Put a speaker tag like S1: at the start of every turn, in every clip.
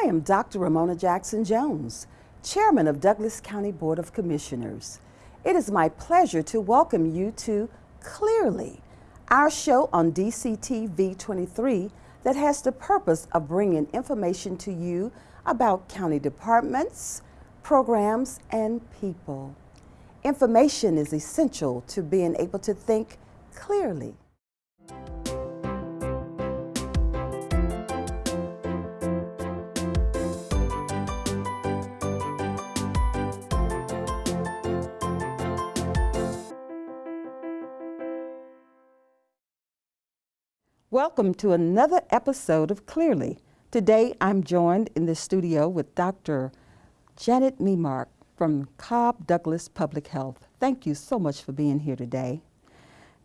S1: I am Dr. Ramona Jackson Jones, Chairman of Douglas County Board of Commissioners. It is my pleasure to welcome you to Clearly, our show on DCTV 23 that has the purpose of bringing information to you about county departments, programs, and people. Information is essential to being able to think clearly. Welcome to another episode of Clearly. Today I'm joined in the studio with Dr. Janet Memark from Cobb Douglas Public Health. Thank you so much for being here today.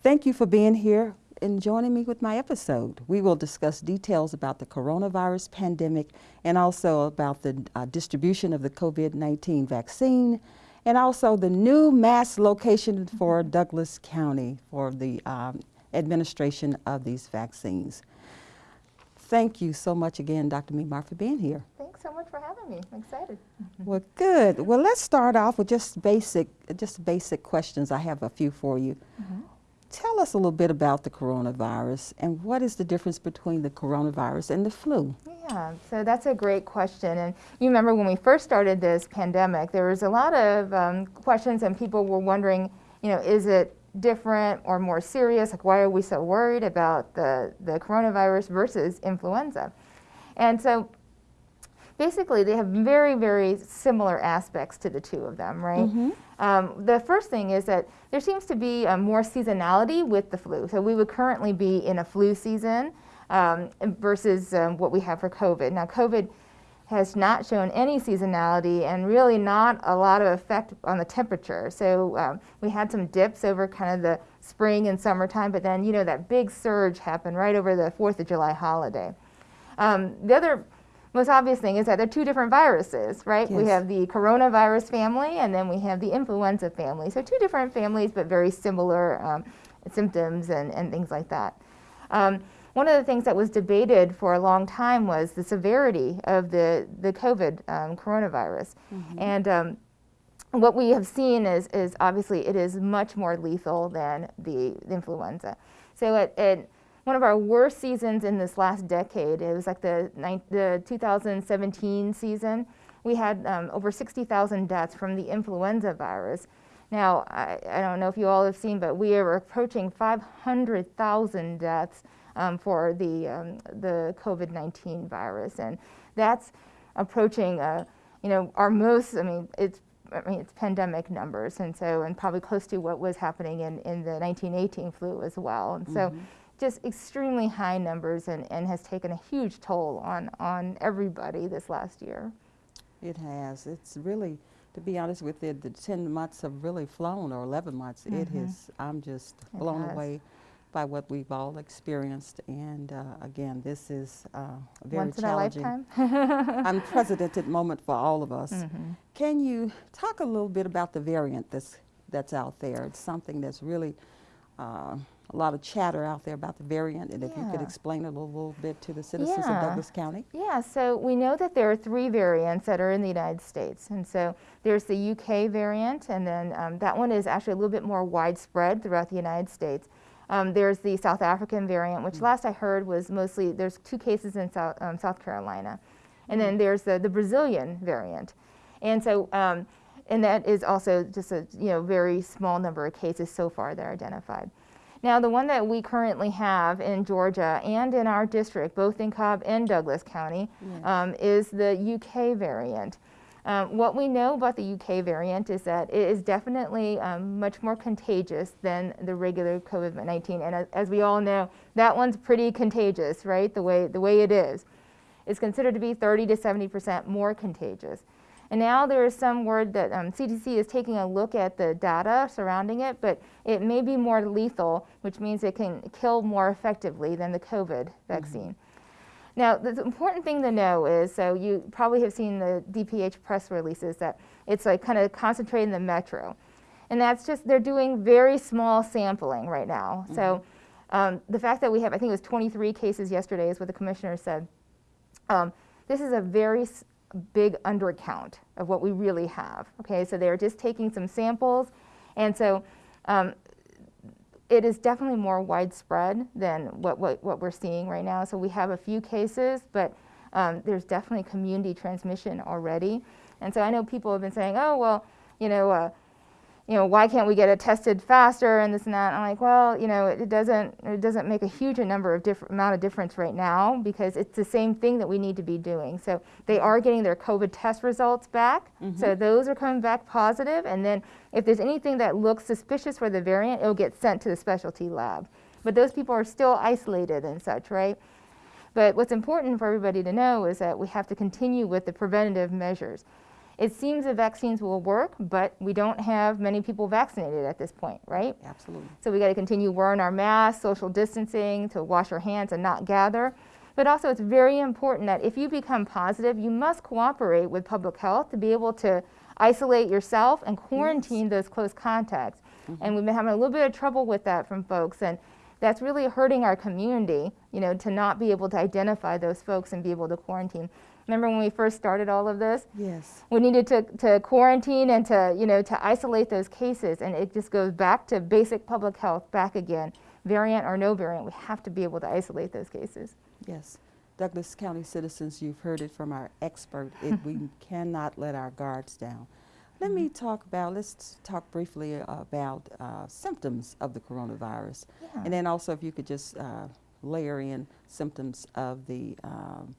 S1: Thank you for being here and joining me with my episode. We will discuss details about the coronavirus pandemic and also about the uh, distribution of the COVID-19 vaccine and also the new mass location for Douglas County for the um, administration of these vaccines. Thank you so much again, Dr. Memark, for being here.
S2: Thanks so much for having me. I'm excited.
S1: Well, good. Well, let's start off with just basic, just basic questions. I have a few for you. Mm -hmm. Tell us a little bit about the coronavirus and what is the difference between the coronavirus and the flu?
S2: Yeah, so that's a great question. And you remember when we first started this pandemic, there was a lot of um, questions and people were wondering, you know, is it different or more serious? Like why are we so worried about the, the coronavirus versus influenza? And so basically they have very, very similar aspects to the two of them, right? Mm -hmm. um, the first thing is that there seems to be uh, more seasonality with the flu. So we would currently be in a flu season um, versus um, what we have for COVID. Now COVID has not shown any seasonality and really not a lot of effect on the temperature. So um, we had some dips over kind of the spring and summertime, but then, you know, that big surge happened right over the 4th of July holiday. Um, the other most obvious thing is that they're two different viruses, right? Yes. We have the coronavirus family and then we have the influenza family. So two different families, but very similar um, symptoms and, and things like that. Um, one of the things that was debated for a long time was the severity of the, the COVID um, coronavirus. Mm -hmm. And um, what we have seen is, is obviously it is much more lethal than the, the influenza. So at, at, one of our worst seasons in this last decade, it was like the, the 2017 season, we had um, over 60,000 deaths from the influenza virus. Now, I, I, don't know if you all have seen, but we are approaching 500,000 deaths um, for the, um, the COVID-19 virus. And that's approaching, uh, you know, our most, I mean, it's I mean, it's pandemic numbers, and so, and probably close to what was happening in, in the 1918 flu as well. And mm -hmm. so, mm-hmm. just extremely high numbers and, and has taken a huge toll on, on everybody this last year.
S1: It has. It's really, to be honest with you, the 10 months have really flown, or 11 months. Mm -hmm. It mm-hmm. has, I'm just blown away by what we've all experienced. And uh, again, this is uh, very
S2: Once
S1: challenging,
S2: in a lifetime.
S1: unprecedented moment for all of us. Mm -hmm. Can you talk a little bit about the variant that's that's out there? It's something that's really uh, a lot of chatter out there about the variant, and yeah. if you could explain a little, little bit to the citizens yeah. of Douglas County.
S2: Yeah, so we know that there are three variants that are in the United States, and so there's the UK variant, and then um, that one is actually a little bit more widespread throughout the United States. Um, there's the South African variant, which last I heard was mostly, there's two cases in South, um, South Carolina. And then there's the, the Brazilian variant. And so, um, and that is also just a you know, very small number of cases so far that are identified. Now, the one that we currently have in Georgia and in our district, both in Cobb and Douglas County, yes. um, is the UK variant. Um, what we know about the UK variant is that it is definitely um, much more contagious than the regular COVID-19. And as, as, we all know, that one's pretty contagious, right? The way, the way it is. It's considered to be 30 to 70% more contagious. And now there is some word that um, CDC is taking a look at the data surrounding it, but it may be more lethal, which means it can kill more effectively than the COVID vaccine. Mm -hmm. Now, the important thing to know is, so you probably have seen the DPH press releases that it's like kind of concentrated in the metro. And that's just, they're doing very small sampling right now. Mm -hmm. So um, the fact that we have, I think it was 23 cases yesterday is what the commissioner said. Um, this is a very s- big undercount of what we really have. Okay, so they're just taking some samples, and so um, it is definitely more widespread than what, what, what we're seeing right now. So we have a few cases, but um, there's definitely community transmission already. And so I know people have been saying, oh, well, you know, uh, you know, why can't we get it tested faster and this and that? And I'm like, well, you know, it, it doesn't it doesn't make a huge number of different amount of difference right now because it's the same thing that we need to be doing. So they are getting their COVID test results back. Mm-hmm. So those are coming back positive, and then if there's anything that looks suspicious for the variant, it'll get sent to the specialty lab. But those people are still isolated and such, right? But what's important for everybody to know is that we have to continue with the preventative measures. It seems the vaccines will work, but we don't have many people vaccinated at this point, right?
S1: Absolutely.
S2: So we got to continue wearing our masks, social distancing, to wash our hands and not gather. But also, it's very important that if you become positive, you must cooperate with public health to be able to isolate yourself and quarantine those close contacts. Mm-hmm. And we've been having a little bit of trouble with that from folks, and that's really hurting our community, you know, to not be able to identify those folks and be able to quarantine. Remember when we first started all of this?
S1: Yes.
S2: we needed to, to quarantine and to, you know, to isolate those cases. And it just goes back to basic public health back again. Variant or no variant, we have to be able to isolate those cases.
S1: Yes. Douglas County citizens, you've heard it from our expert. It, we cannot let our guards down. Let me talk about, let's talk briefly about uh, symptoms of the coronavirus.
S2: Yeah.
S1: And then also if you could just uh, layer in symptoms of the um,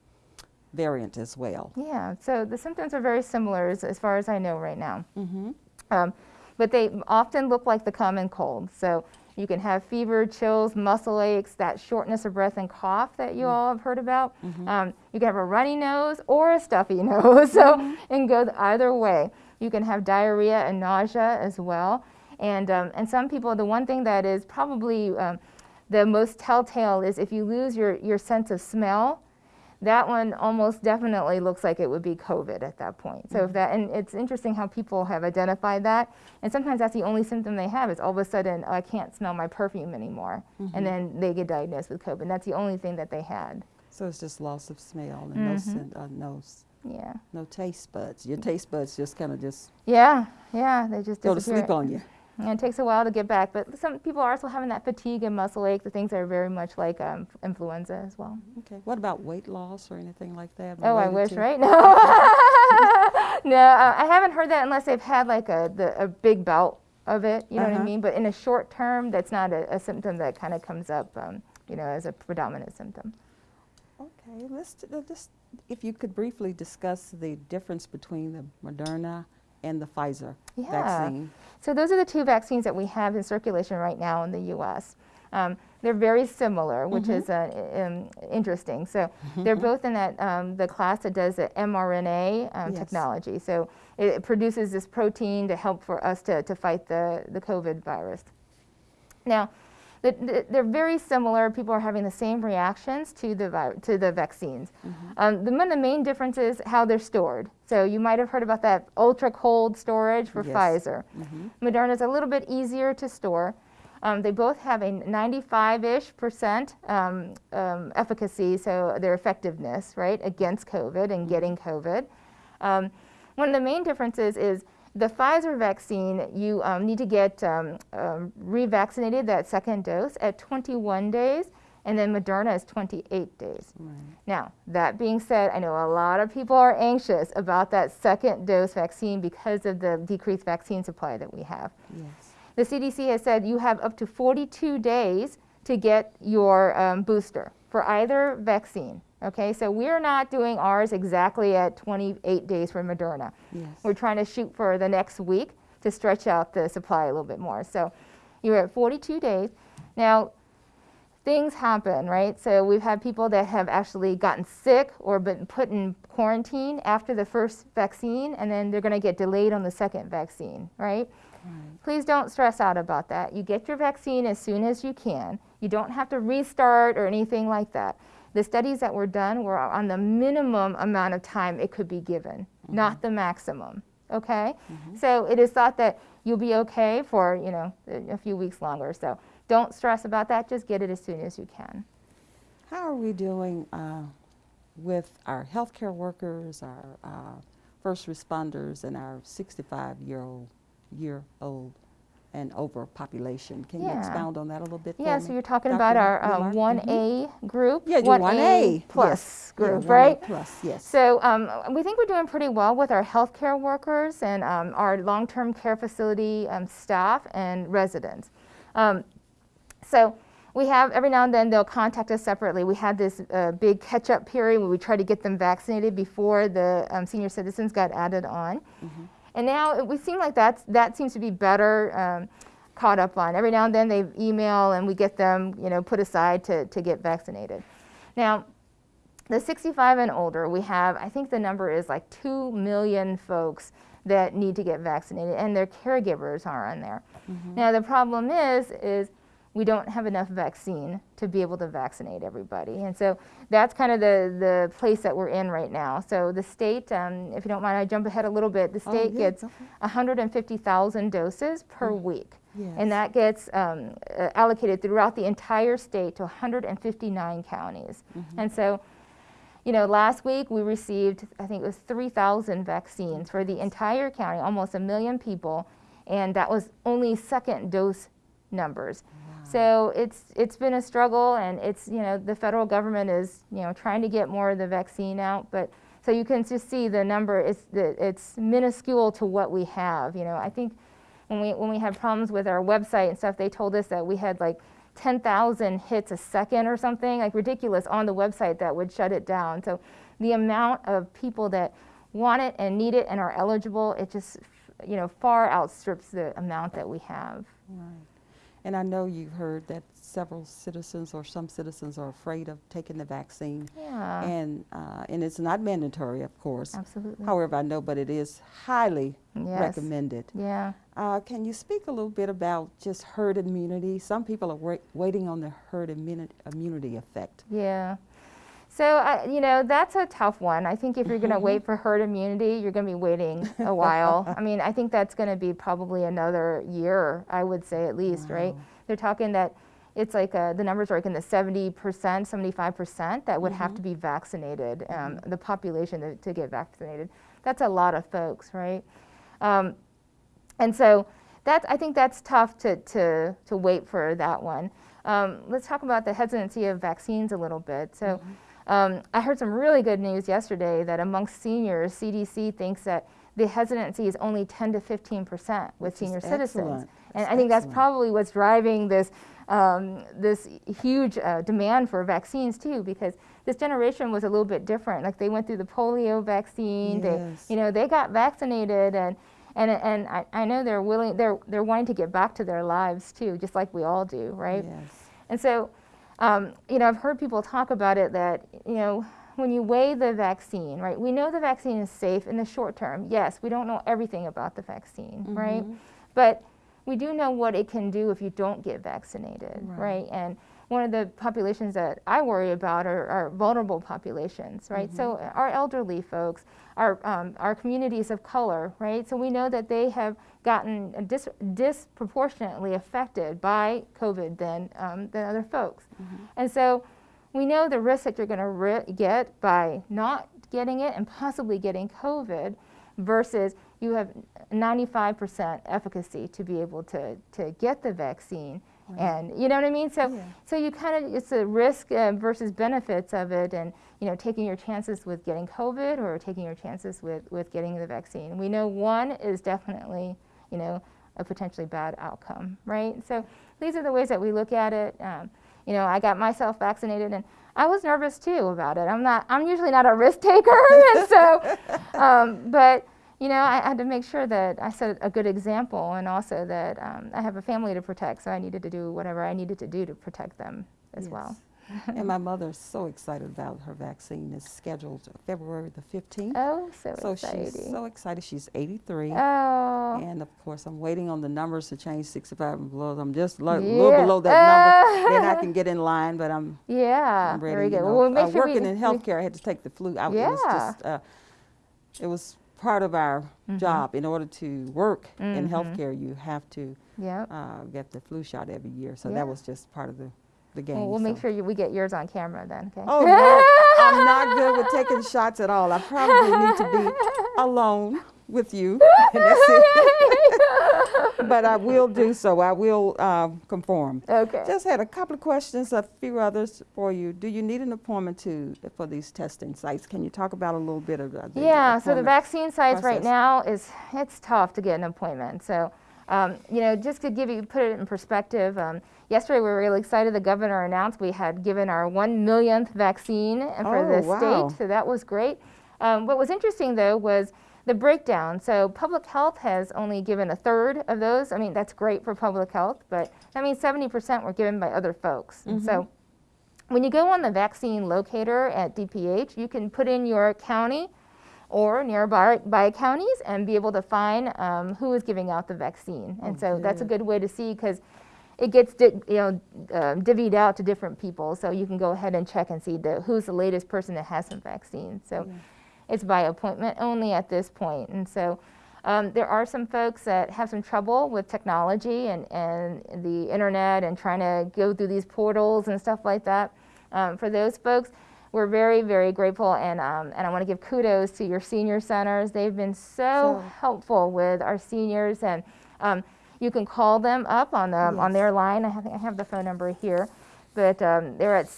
S1: variant as well.
S2: Yeah, so the symptoms are very similar as, as far as I know right now.
S1: Mm-hmm.
S2: Um, but they often look like the common cold. So you can have fever, chills, muscle aches, that shortness of breath and cough that you all have heard about. Um, you can have a runny nose or a stuffy nose, so it can go either way. You can have diarrhea and nausea as well. And, um, and some people, the one thing that is probably um, the most telltale is if you lose your, your sense of smell, that one almost definitely looks like it would be COVID at that point. So if mm-hmm. that, and it's interesting how people have identified that. And sometimes that's the only symptom they have is all of a sudden, oh, I can't smell my perfume anymore. And mm-hmm. then they get diagnosed with COVID. And that's the only thing that they had.
S1: So it's just loss of smell and no, mm-hmm. sen- uh, no,
S2: Yeah.
S1: no taste buds. Your taste buds just kind of just
S2: Yeah, yeah, they just
S1: go to sleep on you.
S2: And it takes a while to get back, but some people are still having that fatigue and muscle ache, the things that are very much like um, influenza as well.
S1: Okay. What about weight loss or anything like that?
S2: Oh, I wish, right? No, no, uh, I haven't heard that unless they've had like a the, a big bout of it. You know what
S1: Uh-huh.
S2: I mean? But in a short term, that's not a, a symptom that kind of comes up, um, you know, as a predominant symptom.
S1: Okay, let's uh, just, if you could briefly discuss the difference between the Moderna and the Pfizer
S2: Yeah.
S1: vaccine.
S2: So those are the two vaccines that we have in circulation right now in the U.S. Um, they're very similar, which is uh, um, interesting. So they're both in that um, the class that does the mRNA um,
S1: Yes.
S2: technology. So it, it produces this protein to help for us to, to fight the, the COVID virus. Now, they're very similar. People are having the same reactions to the vi- to the vaccines. Um, the, one of the main difference is how they're stored. So you might have heard about that ultra cold storage for
S1: Yes.
S2: Pfizer. Moderna is a little bit easier to store. Um, they both have a 95-ish percent um, um, efficacy, so their effectiveness, right, against COVID and getting COVID. Um, one of the main differences is the Pfizer vaccine, you um, need to get um, um, revaccinated, that second dose, at 21 days, and then Moderna is 28 days. Now, that being said, I know a lot of people are anxious about that second dose vaccine because of the decreased vaccine supply that we have.
S1: Yes.
S2: The CDC has said you have up to 42 days to get your um, booster for either vaccine. Okay, so we're not doing ours exactly at 28 days for Moderna.
S1: Yes.
S2: We're trying to shoot for the next week to stretch out the supply a little bit more. So you're at 42 days. Now, things happen, right? So we've had people that have actually gotten sick or been put in quarantine after the first vaccine, and then they're going to get delayed on the second vaccine, right? Please don't stress out about that. You get your vaccine as soon as you can. You don't have to restart or anything like that. The studies that were done were on the minimum amount of time it could be given, not the maximum. Okay? So it is thought that you'll be okay for, you know, a few weeks longer. So don't stress about that. Just get it as soon as you can.
S1: How are we doing uh, with our healthcare workers, our uh, first responders, and our 65 year old year old and over population. Can you
S2: Yeah.
S1: expound on that a little bit?
S2: Yeah, so you're talking
S1: Dr.
S2: about our um, 1A group,
S1: Yeah, your 1A
S2: plus
S1: yes. Yeah,
S2: group,
S1: 1A
S2: right?
S1: Plus, yes.
S2: So um, we think we're doing pretty well with our healthcare workers and um, our long-term care facility um, staff and residents. Um, so we have every now and then they'll contact us separately. We had this uh, big catch-up period where we tried to get them vaccinated before the um, senior citizens got added on, and now it- we seem like that's that seems to be better. Um, caught up on every now and then they email and we get them you know put aside to, to get vaccinated now the 65 and older, we have, I think the number is like 2 million folks that need to get vaccinated and their caregivers are on there. Now the problem is, is we don't have enough vaccine to be able to vaccinate everybody. And so that's kind of the, the place that we're in right now. So the state, um, if you don't mind, I jump ahead a little bit, the
S1: Oh,
S2: state
S1: yeah,
S2: gets
S1: okay.
S2: 150,000 doses per week.
S1: Yes.
S2: And that gets um, uh, allocated throughout the entire state to 159 counties. And so, you know, last week we received, I think it was 3,000 vaccines for the entire county, almost a million people, and that was only second dose numbers. So it's it's been a struggle, and it's you know the federal government is you know trying to get more of the vaccine out, but so you can just see the number is it's minuscule to what we have. You know, I think when we when we had problems with our website and stuff, they told us that we had like 10,000 hits a second or something, like ridiculous on the website that would shut it down. So the amount of people that want it and need it and are eligible, it just you know far outstrips the amount that we have.
S1: Right. And I know you've heard that several citizens or some citizens are afraid of taking the vaccine.
S2: Yeah,
S1: And, uh, and it's not mandatory, of course.
S2: absolutely.
S1: However, I know, but it is highly
S2: Yes.
S1: recommended.
S2: Yeah.
S1: Uh, can you speak a little bit about just herd immunity? Some people are wait, waiting on the herd immuni- immunity effect.
S2: Yeah. So, I, you know, that's a tough one. I think if you're going to wait for herd immunity, you're going to be waiting a while. I mean, I think that's going to be probably another year, I would say at least, right? They're talking that it's like uh, the numbers are like in the 70%, 75% that would have to be vaccinated, um, the population to, to get vaccinated. That's a lot of folks, right? Um, and so that's, I think that's tough to, to, to wait for that one. Um, let's talk about the hesitancy of vaccines a little bit. So um, I heard some really good news yesterday that amongst seniors, CDC thinks that the hesitancy is only 10 to 15 percent with senior citizens.
S1: excellent.
S2: And
S1: That's
S2: I think that's probably what's driving this, um, this huge uh, demand for vaccines too, because this generation was a little bit different. Like they went through the polio vaccine,
S1: Yes.
S2: they, you know, they got vaccinated and, and, and I, I know they're willing, they're, they're wanting to get back to their lives too, just like we all do, right?
S1: Yes.
S2: And so, um, you know, I've heard people talk about it that, you know, when you weigh the vaccine, right, we know the vaccine is safe in the short term. Yes, we don't know everything about the vaccine, right? But we do know what it can do if you don't get vaccinated,
S1: Right.
S2: right? And one of the populations that I worry about are, are vulnerable populations, right? So our elderly folks, our, um, our communities of color, right? So we know that they have gotten dis- disproportionately affected by COVID than, um, than other folks. And so we know the risk that you're going to get by not getting it and possibly getting COVID versus you have 95% efficacy to be able to, to get the vaccine. And you know what I mean? So,
S1: Yeah.
S2: so you kind of, it's a risk uh, versus benefits of it and, you know, taking your chances with getting COVID or taking your chances with, with getting the vaccine. We know one is definitely, you know, a potentially bad outcome, right? So these are the ways that we look at it. Um, you know, I got myself vaccinated and I was nervous too about it. I'm not, I'm usually not a risk taker. and so, um, but, you know, I had to make sure that I set a good example and also that um, I have a family to protect. So I needed to do whatever I needed to do to protect them as well.
S1: And my mother is so excited about her vaccine. It's scheduled February the 15th.
S2: Oh, so,
S1: so
S2: exciting.
S1: she's so excited. She's 83.
S2: oh.
S1: And of course, I'm waiting on the numbers to change 65 and below. I'm just a little below that number. then I can get in line, but I'm,
S2: Yeah,
S1: I'm ready.
S2: very
S1: you
S2: good.
S1: know.
S2: Well, we'll
S1: uh,
S2: sure
S1: working
S2: we,
S1: in healthcare, I had to take the flu out. It was
S2: Yeah.
S1: just, uh, it was part of our
S2: Mm-hmm.
S1: job. In order to work in
S2: Mhm.
S1: healthcare, you have to
S2: Yep.
S1: uh, get the flu shot every year. So
S2: Yeah.
S1: that was just part of the, the game.
S2: Well, we'll make sure you, we get yours on camera then. Okay.
S1: Oh, no. I'm not good with taking shots at all. I probably need to be alone with you. and that's it. but I will do so. I will um, conform.
S2: Okay.
S1: Just had a couple of questions, a few others for you. Do you need an appointment to for these testing sites? Can you talk about a little bit of the, the
S2: Yeah, so the vaccine sites right now is, it's tough to get an appointment. So, um, you know, just to give you, put it in perspective, um, yesterday we were really excited. The governor announced we had given our one millionth vaccine for
S1: Oh,
S2: the
S1: wow.
S2: state, so that was great. Um, what was interesting though was the breakdown. So public health has only given a third of those. I mean, that's great for public health, but that means 70% were given by other folks. And so when you go on the vaccine locator at DPH, you can put in your county or nearby by counties and be able to find um, who is giving out the vaccine. And so that's a good way to see because it gets di- you know um divvied out to different people. So you can go ahead and check and see the, who's the latest person that has some vaccine. So it's by appointment only at this point. And so um, there are some folks that have some trouble with technology and, and the internet and trying to go through these portals and stuff like that. Um, for those folks, we're very, very grateful, and, um, and I want to give kudos to your senior centers. They've been so,
S1: So-
S2: helpful with our seniors, and um, you can call them up on, the, on their line. I have, I have the phone number here, but um, they're at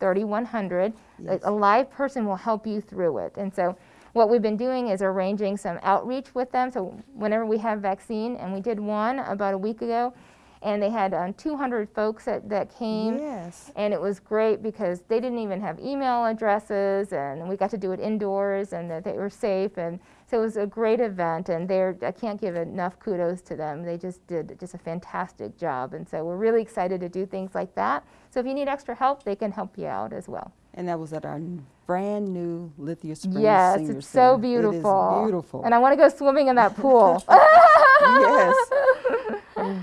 S2: 770-489-3100. A- A live person will help you through it, and so what we've been doing is arranging some outreach with them. So whenever we have vaccine, and we did one about a week ago, and they had um, 200 folks that, that came.
S1: Yes.
S2: And it was great because they didn't even have email addresses, and we got to do it indoors, and that they were safe, and so it was a great event. And they're I can't give enough kudos to them. They just did just a fantastic job, and so we're really excited to do things like that. So if you need extra help, they can help you out as well.
S1: And that was at our brand new Lithia Springs
S2: yes,
S1: Senior
S2: it's so
S1: Center.
S2: beautiful.
S1: It is beautiful.
S2: And I want to go swimming in that pool
S1: yes.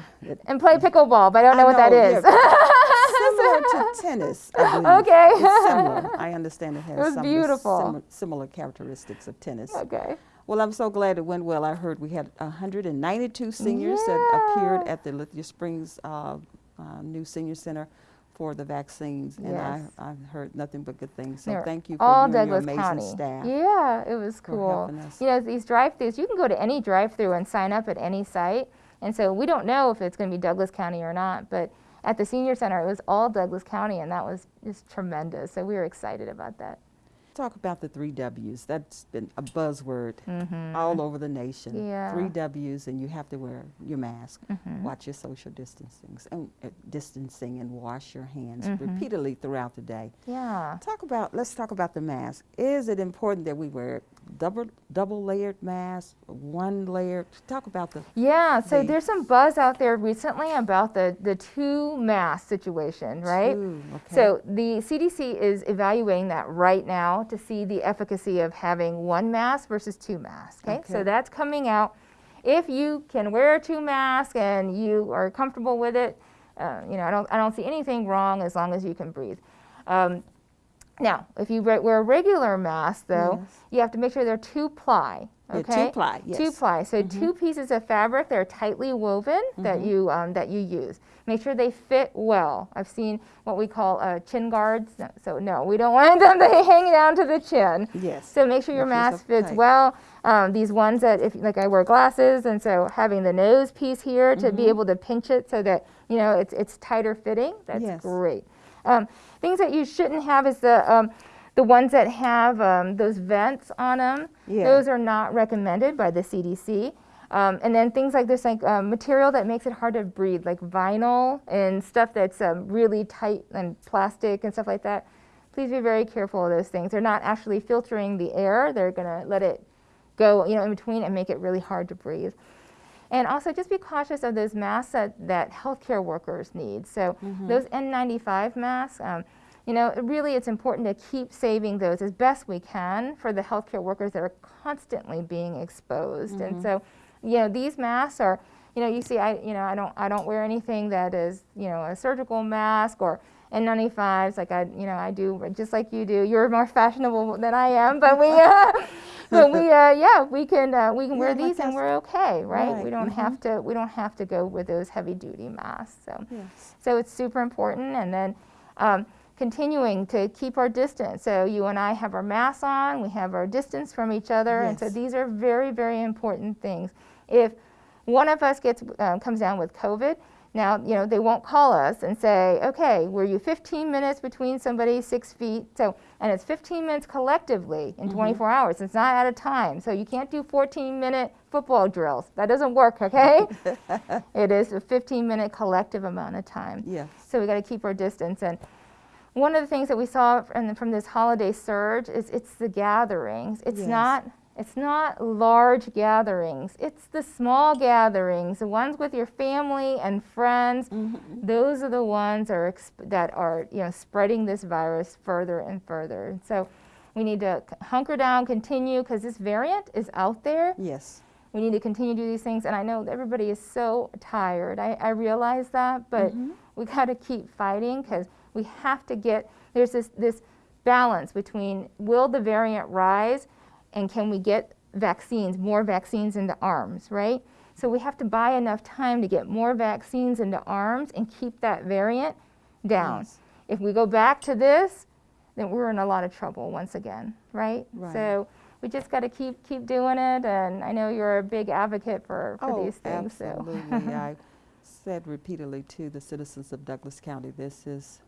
S2: and play pickleball, but I don't know,
S1: I
S2: what that is.
S1: know,
S2: is.
S1: similar to tennis, I believe.
S2: Okay.
S1: It's similar. I understand it has
S2: was
S1: some of the
S2: beautiful.
S1: simi- similar characteristics of tennis.
S2: okay.
S1: Well, I'm so glad it went well. I heard we had 192 seniors that appeared at the Lithia Springs uh, uh, new senior center for the vaccines, and I,
S2: Yes.
S1: I heard nothing but good things. So
S2: They're
S1: thank you for
S2: all
S1: you
S2: Douglas
S1: amazing
S2: County.
S1: staff.
S2: Yeah, it was cool. You know, these drive-throughs, you can go to any drive-through and sign up at any site. And so we don't know if it's going to be Douglas County or not, but at the senior center, it was all Douglas County, and that was just tremendous. So we were excited about that.
S1: Talk about the three W's. That's been a buzzword all over the nation.
S2: Yeah.
S1: Three W's, and you have to wear your mask,
S2: Mm-hmm.
S1: watch your social distancing, and, uh, distancing, and wash your hands
S2: Mm-hmm.
S1: repeatedly throughout the day.
S2: Yeah.
S1: Talk about. Let's talk about the mask. Is it important that we wear double double layered mask, one layer? Talk about the.
S2: Yeah, so
S1: the-
S2: there's some buzz out there recently about the, the two mask situation, right?
S1: two, okay.
S2: So the CDC is evaluating that right now to see the efficacy of having one mask versus two masks. Okay, so that's coming out. If you can wear two masks and you are comfortable with it, uh, you know, I don't, I don't see anything wrong as long as you can breathe. Um, now, if you wear a regular mask, though,
S1: Yes.
S2: you have to make sure they're two ply.
S1: Yeah,
S2: Okay,
S1: two-ply,
S2: Two
S1: yes. Mm-hmm.
S2: ply. So two pieces of fabric that are tightly woven that you um, that you use. Make sure they fit well. I've seen what we call uh, chin guards. No- So no, we don't want them to hang down to the chin.
S1: Yes.
S2: So make sure your mask fits
S1: tight.
S2: well. Um, these ones that, if like I wear glasses, and so having the nose piece here to
S1: Mm-hmm.
S2: be able to pinch it so that you know it's it's tighter fitting. That's
S1: Yes.
S2: great. Um, things that you shouldn't have is the um, the ones that have um, those vents on them.
S1: Yeah.
S2: Those are not recommended by the CDC. Um, and then things like this, like um, material that makes it hard to breathe, like vinyl and stuff that's um, really tight and plastic and stuff like that. Please be very careful of those things. They're not actually filtering the air. They're gonna let it go, you know, in between and make it really hard to breathe. And also just be cautious of those masks that, that healthcare workers need. So those N95 masks, um, you know, really it's important to keep saving those as best we can for the healthcare workers that are constantly being exposed. And so, you know, these masks are, you know, you see, I, you know, I don't, I don't wear anything that is, you know, a surgical mask or N95s like I, you know, I do just like you do. You're more fashionable than I am, but we, uh, but we, uh, yeah, we can, uh, we can wear
S1: Yeah, like
S2: these and we're okay, right? We don't have to, we don't have to go with those heavy duty masks. So,
S1: Yes.
S2: so it's super important. And then um, continuing to keep our distance. So you and I have our masks on, we have our distance from each other, and so these are very, very important things. If one of us gets uh, comes down with COVID, now you know they won't call us and say, okay, were you 15 minutes between somebody six feet? So and it's 15 minutes collectively in mm-hmm. 24 hours. It's not at a time. So you can't do 14 minute football drills. That doesn't work. Okay, it is a 15 minute collective amount of time.
S1: Yes.
S2: So we got to keep our distance. And one of the things that we saw from, from this holiday surge is it's the gatherings. It's
S1: Yes.
S2: not it's not large gatherings. It's the small gatherings, the ones with your family and friends. Mm-hmm. Those are the ones are exp- that are you know spreading this virus further and further. And so we need to hunker down, continue because this variant is out there
S1: Yes.
S2: we need to continue to do these things. And I know everybody is so tired. I, I realize that, but mm-hmm. we got to keep fighting because we have to get there's this this balance between will the variant rise and can we get vaccines, more vaccines into arms, right? So we have to buy enough time to get more vaccines into arms and keep that variant down.
S1: Yes.
S2: If we go back to this, then we're in a lot of trouble once again, right?
S1: Right.
S2: So we just got to keep keep doing it. And I know you're a big advocate for, for
S1: oh,
S2: these things.
S1: absolutely.
S2: So
S1: I said repeatedly to the citizens of Douglas County, this is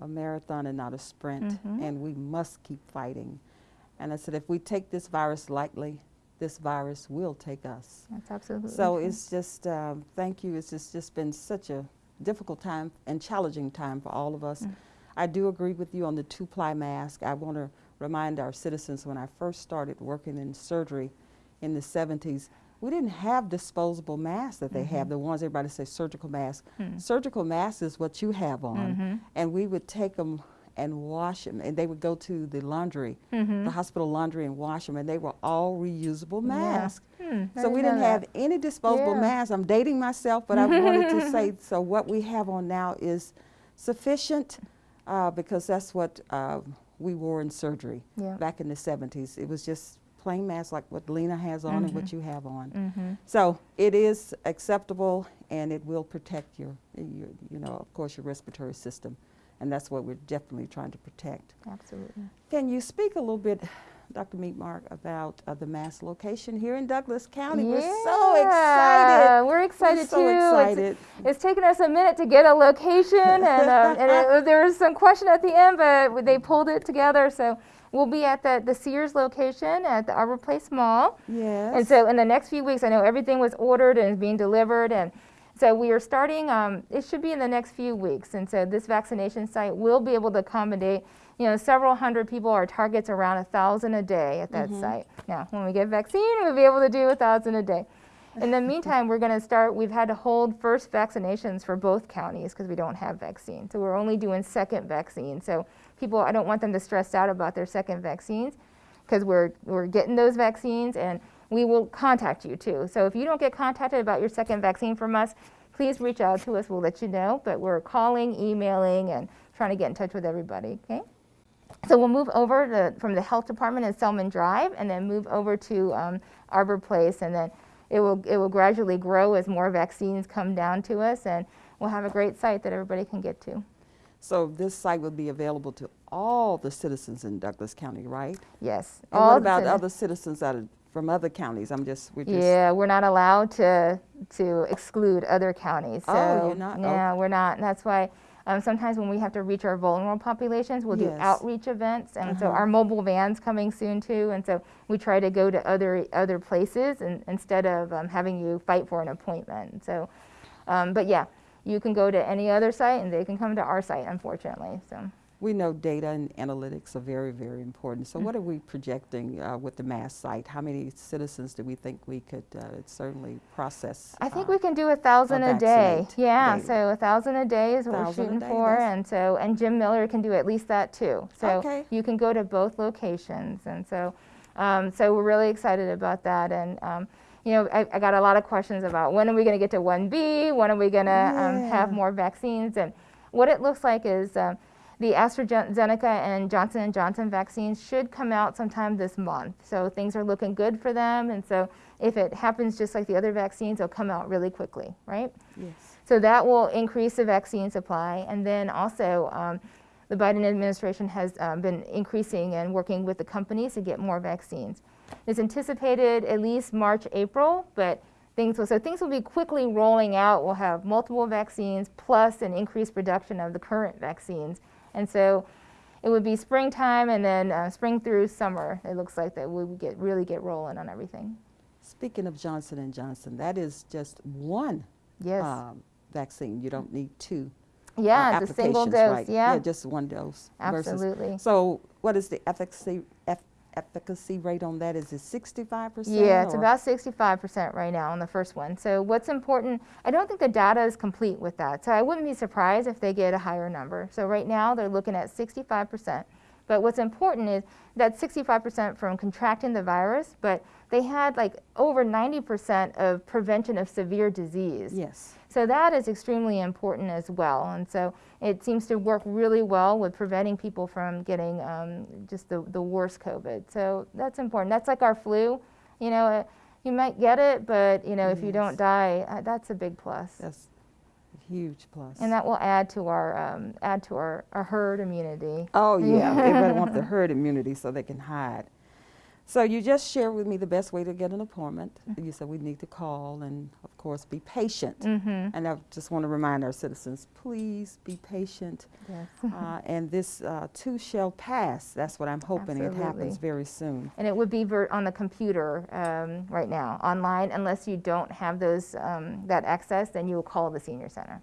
S1: a marathon and not a sprint,
S2: Mhm.
S1: and we must keep fighting. And I said, if we take this virus lightly, this virus will take us.
S2: that's absolutely.
S1: So
S2: true.
S1: it's just, um, thank you. It's just, just been such a difficult time and challenging time for all of us.
S2: Mm.
S1: I do agree with you on the two ply mask. I want to remind our citizens when I first started working in surgery in the 70s, we didn't have disposable masks that they
S2: Mm-hmm.
S1: have, the ones everybody says surgical masks.
S2: Hmm.
S1: Surgical masks is what you have on.
S2: Mhm.
S1: And we would take them and wash them, and they would go to the laundry, the hospital laundry, and wash them, and they were all reusable
S2: Mm-hmm. Yeah.
S1: masks.
S2: Hmm,
S1: So we didn't
S2: that.
S1: have any disposable
S2: Yeah.
S1: masks. I'm dating myself, but I wanted to say so. What we have on now is sufficient uh, because that's what uh, we wore in surgery
S2: Yeah.
S1: back in the 70s. It was just plain masks like what Lena has on and
S2: Mm-hmm.
S1: what you have on.
S2: Mhm.
S1: So it is acceptable and it will protect your, your, you know, of course, your respiratory system. And that's what we're definitely trying to protect.
S2: Absolutely.
S1: Can you speak a little bit, Dr. Memark, about uh, the mass location here in Douglas County? Yeah. We're so excited.
S2: We're excited
S1: so
S2: too. It's-
S1: excited.
S2: It's, taken us a minute to get a location, and, um, and it, there was some question at the end, but they pulled it together. So we'll be at the, the Sears location at the Arbor Place Mall.
S1: Yes.
S2: And so in the next few weeks, I know everything was ordered and is being delivered, and so we are starting. Um, it should be in the next few weeks, and so this vaccination site will be able to accommodate, you know, several hundred people. Our target's around a thousand a day at that site. Now, when we get vaccine, we'll be able to do a thousand a day. In the meantime, we're going to start. We've had to hold first vaccinations for both counties because we don't have vaccine. So we're only doing second vaccine. So people, I don't want them to stress out about their second vaccines because we're, we're getting those vaccines and we will contact you too. So if you don't get contacted about your second vaccine from us, please reach out to us. We'll let you know. But we're calling, emailing, and trying to get in touch with everybody. Okay. So we'll move over to, from the health department in Selman Drive, and then move over to um, Arbor Place, and then it will it will gradually grow as more vaccines come down to us, and we'll have a great site that everybody can get to.
S1: so this site will be available to all the citizens in Douglas County, right?
S2: Yes.
S1: And
S2: all
S1: what about other citizens out of, from other counties? I'm just, we're just.
S2: Yeah, we're not allowed to to exclude other counties. So
S1: Oh, you're not?
S2: Yeah, we're not. And that's why um, sometimes when we have to reach our vulnerable populations, we'll do outreach events, and so
S1: Uh-huh.
S2: our mobile vans coming soon too. And so we try to go to other other places and, instead of um, having you fight for an appointment. So, um, but yeah, you can go to any other site, and they can come to our site. Unfortunately, so.
S1: We know data and analytics are very, very important.
S2: Mm.
S1: So what are we projecting uh, with the mass site? How many citizens do we think we could uh, certainly process?
S2: I think
S1: uh,
S2: we can do a thousand a day. Yeah,
S1: daily.
S2: so a thousand a day is what we're shooting
S1: day,
S2: for, and so and Jim Miller can do at least that too. So
S1: Okay.
S2: you can go to both locations, and so um, so we're really excited about that. And um, you know, I, I got a lot of questions about when are we going to get to 1B? When are we going to um, have more vaccines? And what it looks like is. The AstraZeneca and Johnson & Johnson vaccines should come out sometime this month. So things are looking good for them. And so if it happens just like the other vaccines, they'll come out really quickly, right?
S1: Yes.
S2: So that will increase the vaccine supply. And then also, um, the Biden administration has um, been increasing and working with the companies to get more vaccines. It's anticipated at least March, April, but things will, so things will be quickly rolling out. We'll have multiple vaccines plus an increased production of the current vaccines. And so it would be springtime and then uh, spring through summer. It looks like that we would get really get rolling on everything.
S1: Speaking of Johnson and Johnson, that is just one
S2: Yes.
S1: um, vaccine. You don't need two. uh,
S2: yeah, it's a single dose.
S1: right?
S2: Yeah,
S1: just one dose. versus-
S2: absolutely.
S1: So what is the efficacy, eff- efficacy rate on that? Is it 65%?
S2: Yeah, it's
S1: or-
S2: about 65% right now on the first one. So what's important, I don't think the data is complete with that. So I wouldn't be surprised if they get a higher number. So right now they're looking at 65%. But what's important is that 65% from contracting the virus, but they had like over 90% of prevention of severe disease.
S1: Yes.
S2: So that is extremely important as well. And so it seems to work really well with preventing people from getting um, just the, the worst COVID. So that's important. That's like our flu. You know, uh, you might get it, but you know, if you don't die, uh, that's a big plus.
S1: That's a huge plus.
S2: And that will add to our um, add to our, our herd immunity.
S1: Oh, yeah. Everybody wants the herd immunity so they can hide. So you just shared with me the best way to get an appointment. You said we need to call and, of course, be patient.
S2: Mm-hmm.
S1: And I just want to remind our citizens, please be patient.
S2: Yes.
S1: Uh, and this uh, too shall pass. That's what I'm hoping. It happens very soon.
S2: And it would be ver- on the computer um, right now, online. Unless you don't have those um, that access, then you will call the senior center.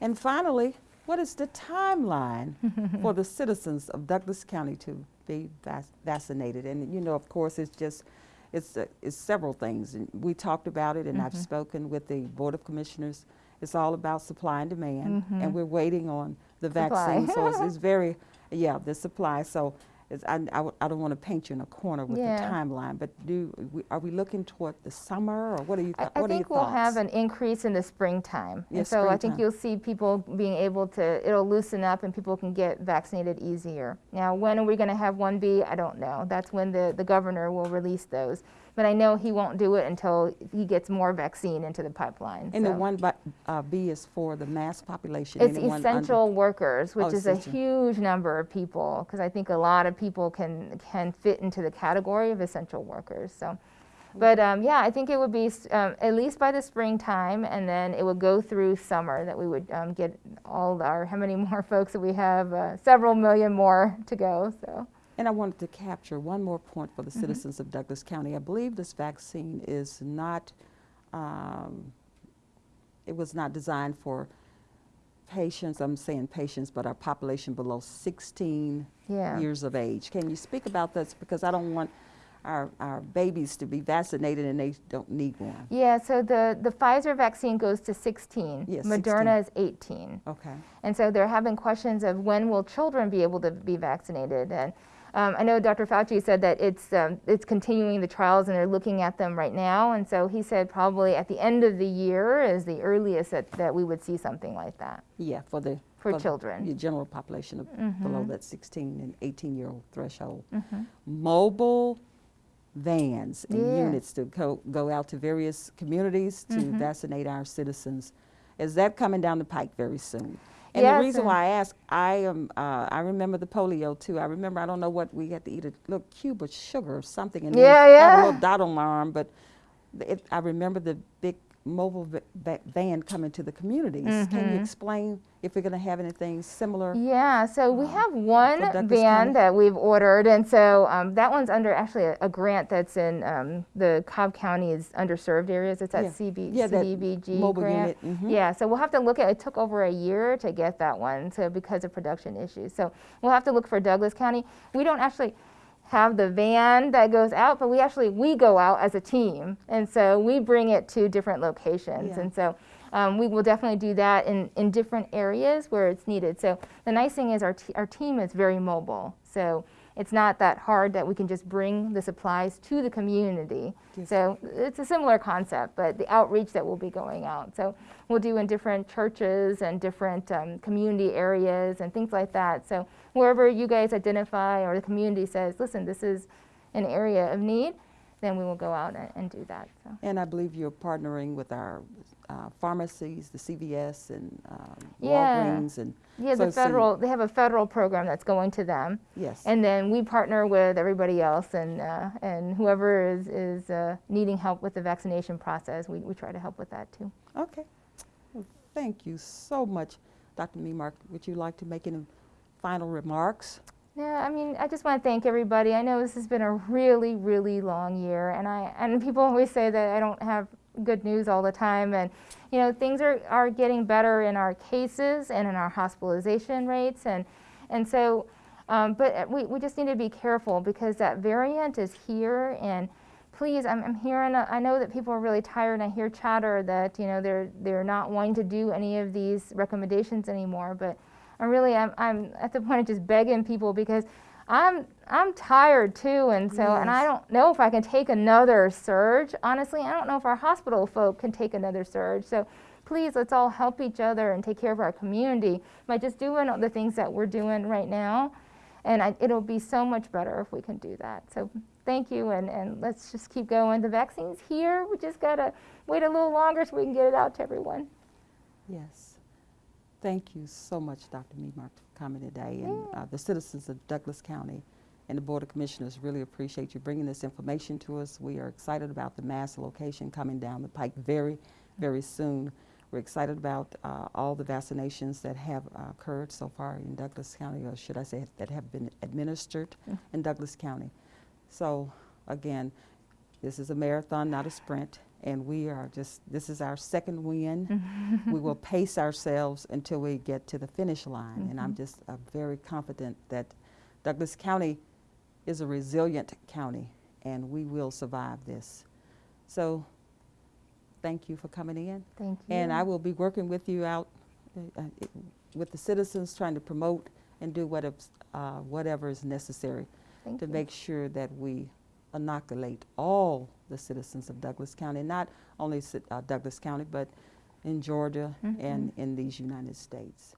S1: And finally, what is the timeline for the citizens of Douglas County to be vac- vaccinated? And you know, of course, it's just it's uh, it's several things. And we talked about it, and I've
S2: Mhm.
S1: spoken with the board of commissioners. It's all about supply and demand,
S2: Mhm.
S1: and we're waiting on the
S2: Supply.
S1: vaccine. so it's, it's very yeah, the supply. So. It's, I, I, w- I don't want to paint you in a corner with
S2: Yeah.
S1: the timeline, but do we, are we looking toward the summer, or what are you?
S2: I, I
S1: what are your
S2: think we'll have an increase in the springtime.
S1: Yeah,
S2: and so I think you'll see people being able to, it'll loosen up and people can get vaccinated easier. Now, when are we going to have 1B? I don't know. That's when the, the governor will release those. But I know he won't do it until he gets more vaccine into the pipeline.
S1: And the one bu- uh, B is for the mass population.
S2: It's
S1: anyone under-
S2: essential workers, which
S1: Oh,
S2: is a huge number of people, because I think a lot of people can can fit into the category of essential workers. So, but um, yeah, I think it would be um, at least by the springtime, and then it would go through summer that we would um, get all our how many more folks that we have, uh, several million more to go. So.
S1: And I wanted to capture one more point for the
S2: Mm-hmm.
S1: citizens of Douglas County. I believe this vaccine is not, um, it was not designed for patients, I'm saying patients, but our population below 16
S2: Yeah.
S1: years of age. Can you speak about this? Because I don't want our, our babies to be vaccinated and they don't need one.
S2: Yeah, so the, the Pfizer vaccine goes to 16.
S1: Yes,
S2: Moderna is 18.
S1: Okay.
S2: And so they're having questions of when will children be able to be vaccinated. And um, I know Dr. Fauci said that it's um, it's continuing the trials and they're looking at them right now. And so he said probably at the end of the year is the earliest that, that we would see something like that
S1: Yeah, for the
S2: for
S1: the-
S2: children.
S1: the general population of below that 16 and 18 year old threshold.
S2: Mhm.
S1: Mobile vans and
S2: Yeah.
S1: units to go, go out to various communities to
S2: Mhm.
S1: vaccinate our citizens. Is that coming down the pike very soon? And
S2: Yes,
S1: the reason
S2: and-
S1: why I ask, I am, uh, I remember the polio too. I remember, I don't know what, we had to eat a little cube of sugar or something and then
S2: Yeah,
S1: have a little dot on my arm, but it, I remember the big mobile va- va- van coming to the communities. Can you
S2: Mhm.
S1: explain if we're going to have anything similar?
S2: Yeah, so we
S1: uh,
S2: have one van
S1: County?
S2: that we've ordered, and so um, that one's under actually a, a grant that's in um, the Cobb County's underserved areas. It's that
S1: Yeah.
S2: CB,
S1: Yeah, that
S2: CDBG
S1: mobile
S2: grant.
S1: unit, mhm.
S2: Yeah, so we'll have to look at. It took over a year to get that one, so because of production issues. So we'll have to look for Douglas County. We don't actually have the van that goes out, but we actually we go out as a team, and so we bring it to different locations,
S1: Yeah.
S2: and so um, we will definitely do that in, in different areas where it's needed. So the nice thing is our, t- our team is very mobile. So it's not that hard that we can just bring the supplies to the community.
S1: Yes.
S2: So it's a similar concept, but the outreach that will be going out. So we'll do in different churches and different um, community areas and things like that. So wherever you guys identify or the community says, listen, this is an area of need, then we will go out and, and do that. So.
S1: And I believe you're partnering with our uh, pharmacies, the CVS and um,
S2: Yeah.
S1: Walgreens and,
S2: Yeah,
S1: So-
S2: the federal, they have a federal program that's going to them.
S1: yes.
S2: And then we partner with everybody else and, uh, and whoever is, is uh, needing help with the vaccination process, we, we try to help with that too.
S1: Okay. Well, Thank you so much, Dr. Memark. Would you like to make any final remarks?
S2: Yeah, I mean, I just want to thank everybody. I know this has been a really, really long year, and I and people always say that I don't have good news all the time, and you know, things are, are getting better in our cases and in our hospitalization rates, and and so, um, but we, we just need to be careful because that variant is here, and please, I'm, I'm hearing, uh, I know that people are really tired, and I hear chatter that you know they're they're not wanting to do any of these recommendations anymore, but I'm really I'm, I'm at the point of just begging people because I'm I'm tired too and so and I don't know if I can take another surge. Honestly, I don't know if our hospital folk can take another surge. So please let's all help each other and take care of our community by just doing the things that we're doing right now. And I, it'll be so much better if we can do that. So thank you and, and let's just keep going. The vaccine's here. We just gotta wait a little longer so we can get it out to everyone.
S1: Yes. Thank you so much, Dr. Memark, for coming today. And uh, the citizens of Douglas County and the Board of Commissioners really appreciate you bringing this information to us. We are excited about the mass location coming down the pike very, very soon. We're excited about uh, all the vaccinations that have uh, occurred so far in Douglas County, or should I say that have been administered in Douglas County. So again, this is a marathon, not a sprint, and we are just, this is our second win. we will pace ourselves until we get to the finish line, and I'm just uh, very confident that Douglas County is a resilient county, and we will survive this. So, thank you for coming in,
S2: Thank you.
S1: and I will be working with you out uh, uh, with the citizens, trying to promote and do whatever, uh, whatever is necessary
S2: Thank
S1: to
S2: you.
S1: make sure that we inoculate all the citizens of Douglas County, not only uh, Douglas County, but in Georgia and in these United States.